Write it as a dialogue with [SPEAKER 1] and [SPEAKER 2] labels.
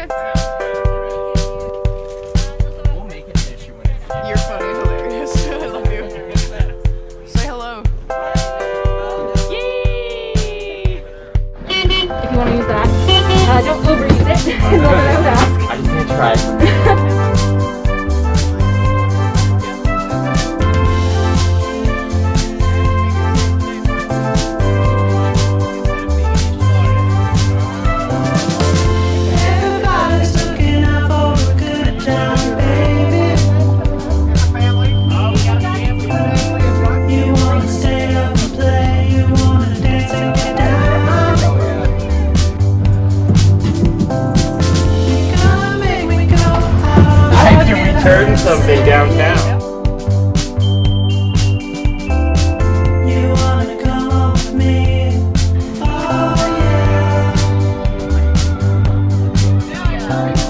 [SPEAKER 1] Okay.
[SPEAKER 2] turn something downtown. Oh, yeah.